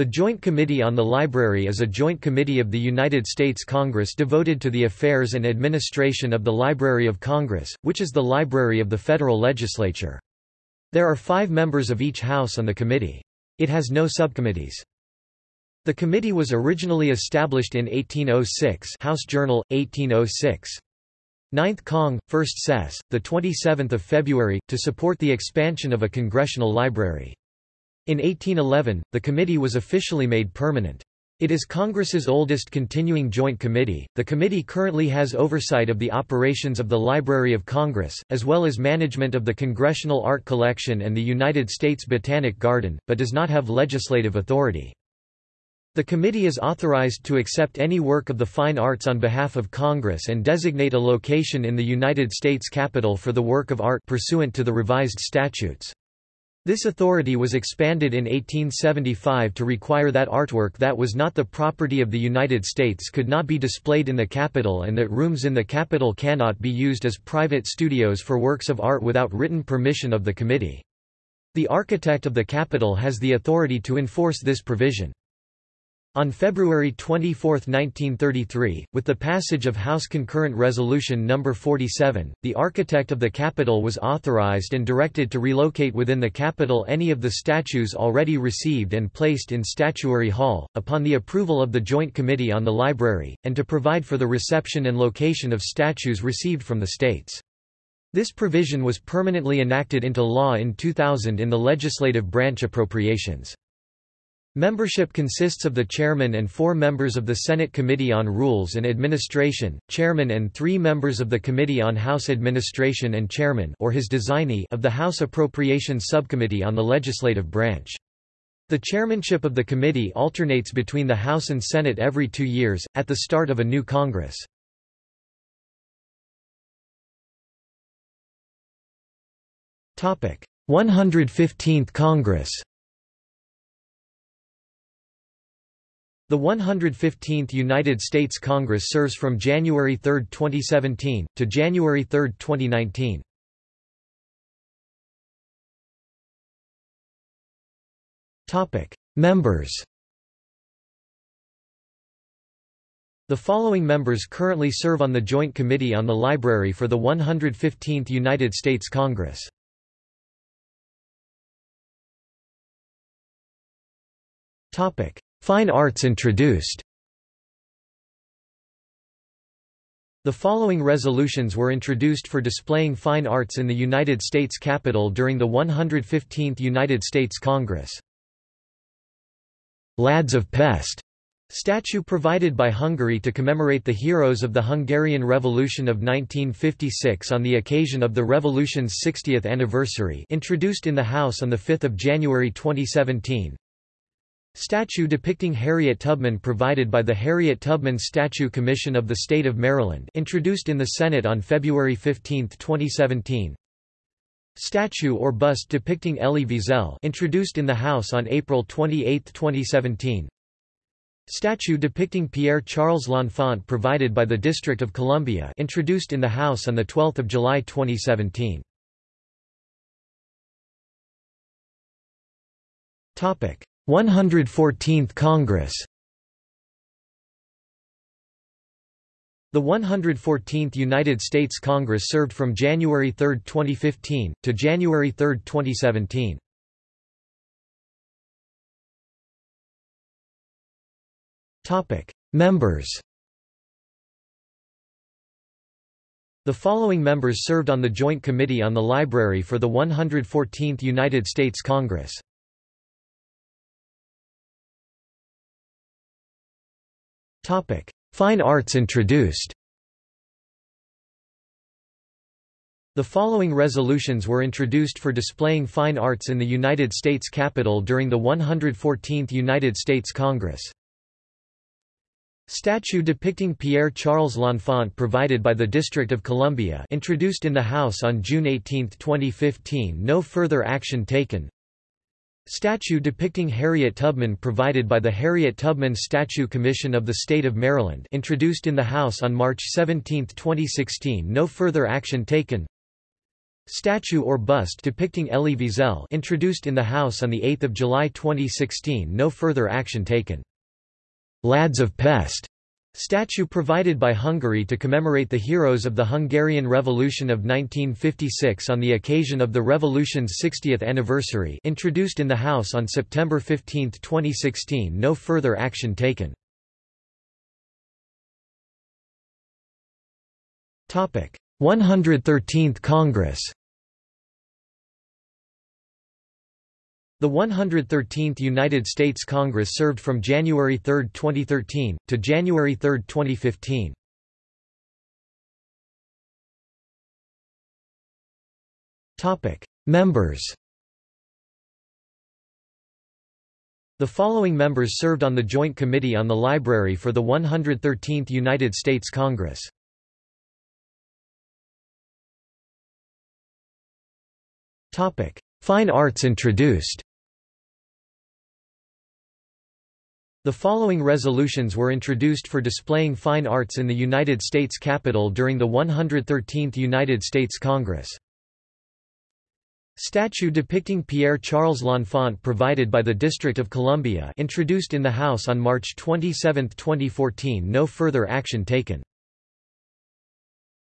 The Joint Committee on the Library is a joint committee of the United States Congress devoted to the affairs and administration of the Library of Congress, which is the library of the federal legislature. There are five members of each house on the committee. It has no subcommittees. The committee was originally established in 1806 House Journal, 1806. 9th Cong, 1st Sess, 27 February, to support the expansion of a congressional library. In 1811, the committee was officially made permanent. It is Congress's oldest continuing joint committee. The committee currently has oversight of the operations of the Library of Congress, as well as management of the Congressional Art Collection and the United States Botanic Garden, but does not have legislative authority. The committee is authorized to accept any work of the fine arts on behalf of Congress and designate a location in the United States Capitol for the work of art pursuant to the revised statutes. This authority was expanded in 1875 to require that artwork that was not the property of the United States could not be displayed in the Capitol and that rooms in the Capitol cannot be used as private studios for works of art without written permission of the committee. The architect of the Capitol has the authority to enforce this provision. On February 24, 1933, with the passage of House Concurrent Resolution No. 47, the architect of the Capitol was authorized and directed to relocate within the Capitol any of the statues already received and placed in Statuary Hall, upon the approval of the Joint Committee on the Library, and to provide for the reception and location of statues received from the states. This provision was permanently enacted into law in 2000 in the legislative branch appropriations. Membership consists of the chairman and four members of the Senate Committee on Rules and Administration, chairman and three members of the Committee on House Administration and chairman or his designee of the House Appropriations Subcommittee on the legislative branch. The chairmanship of the committee alternates between the House and Senate every two years, at the start of a new Congress. Topic: 115th Congress. The 115th United States Congress serves from January 3, 2017, to January 3, 2019. Members The following members currently serve on the Joint Committee on the Library for the 115th United States Congress. Fine arts introduced The following resolutions were introduced for displaying fine arts in the United States Capitol during the 115th United States Congress. Lads of Pest statue provided by Hungary to commemorate the heroes of the Hungarian Revolution of 1956 on the occasion of the revolution's 60th anniversary introduced in the House on 5 January 2017 Statue depicting Harriet Tubman provided by the Harriet Tubman Statue Commission of the State of Maryland introduced in the Senate on February 15, 2017 Statue or bust depicting Elie Wiesel introduced in the House on April 28, 2017 Statue depicting Pierre-Charles L'Enfant provided by the District of Columbia introduced in the House on 12 July 2017 Topic 114th Congress The 114th United States Congress served from January 3, 2015, to January 3, 2017. Members The following members served on the Joint Committee on the Library for the 114th United States Congress. Fine arts introduced. The following resolutions were introduced for displaying fine arts in the United States Capitol during the 114th United States Congress. Statue depicting Pierre-Charles L'Enfant provided by the District of Columbia introduced in the House on June 18, 2015 No further action taken Statue depicting Harriet Tubman provided by the Harriet Tubman Statue Commission of the State of Maryland introduced in the House on March 17, 2016 No further action taken Statue or bust depicting Elie Wiesel introduced in the House on 8 July 2016 no further action taken. Lads of Pest statue provided by Hungary to commemorate the heroes of the Hungarian Revolution of 1956 on the occasion of the revolution's 60th anniversary introduced in the House on September 15, 2016 no further action taken. Topic: 113th Congress The 113th United States Congress served from January 3, 2013, to January 3, 2015. Members The following members served on the Joint Committee on the Library for the 113th United States Congress. Fine arts introduced The following resolutions were introduced for displaying fine arts in the United States Capitol during the 113th United States Congress. Statue depicting Pierre-Charles L'Enfant provided by the District of Columbia introduced in the House on March 27, 2014 no further action taken.